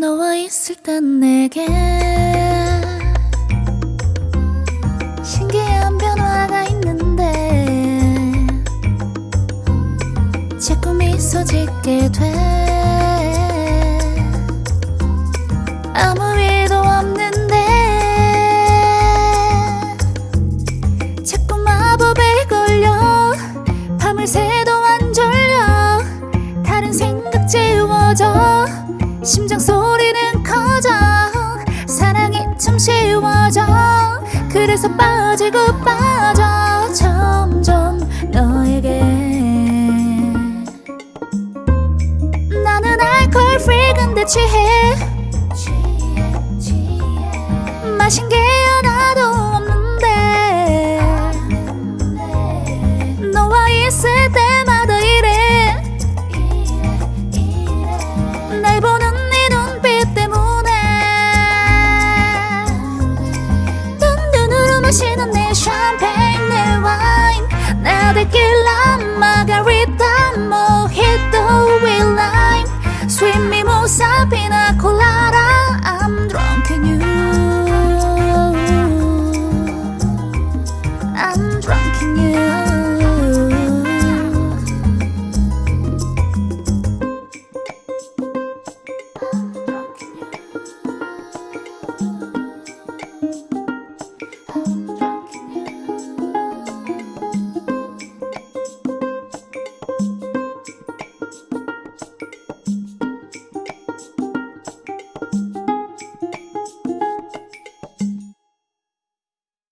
너와 있을 땐 내게 신기한 변화가 있는데 자꾸 미소 짓게 돼. 아무 일도 없는데 자꾸 마법에 걸려 밤을 새도 그래서 빠지고 빠져 점점 너에게. 나는 알콜 프리 근데 취해. 마신 게 마시는 내 샴페인 내 와인 나 데킬라 마가리타 모히또 with lime sweet mimosa pina colada I'm drunk in you I'm drunk in you I'm drunk in you